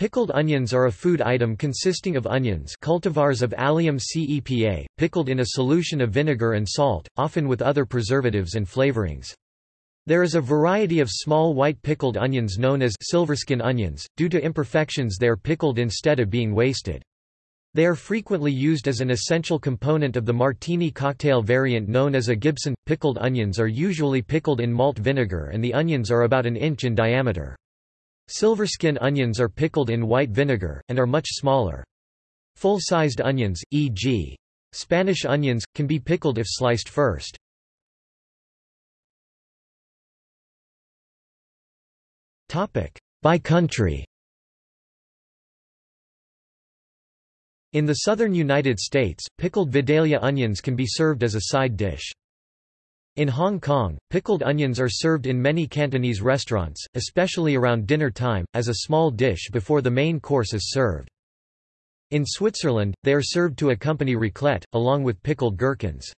Pickled onions are a food item consisting of onions cultivars of Allium cepa, pickled in a solution of vinegar and salt, often with other preservatives and flavorings. There is a variety of small white pickled onions known as silverskin onions. Due to imperfections they are pickled instead of being wasted. They are frequently used as an essential component of the martini cocktail variant known as a Gibson. Pickled onions are usually pickled in malt vinegar and the onions are about an inch in diameter. Silverskin onions are pickled in white vinegar, and are much smaller. Full-sized onions, e.g. Spanish onions, can be pickled if sliced first. By country In the southern United States, pickled Vidalia onions can be served as a side dish. In Hong Kong, pickled onions are served in many Cantonese restaurants, especially around dinner time, as a small dish before the main course is served. In Switzerland, they are served to accompany raclette, along with pickled gherkins.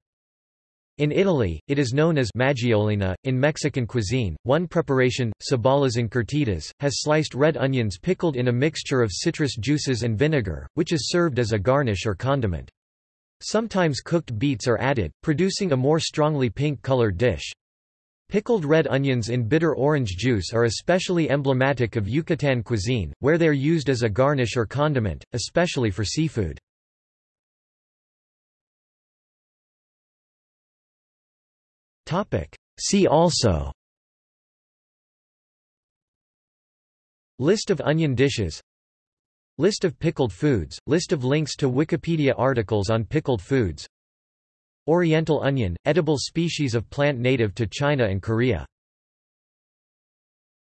In Italy, it is known as maggiolina. In Mexican cuisine, one preparation, cebollas encurtidas, has sliced red onions pickled in a mixture of citrus juices and vinegar, which is served as a garnish or condiment. Sometimes cooked beets are added, producing a more strongly pink-colored dish. Pickled red onions in bitter orange juice are especially emblematic of Yucatan cuisine, where they are used as a garnish or condiment, especially for seafood. See also List of onion dishes List of pickled foods, list of links to Wikipedia articles on pickled foods. Oriental onion, edible species of plant native to China and Korea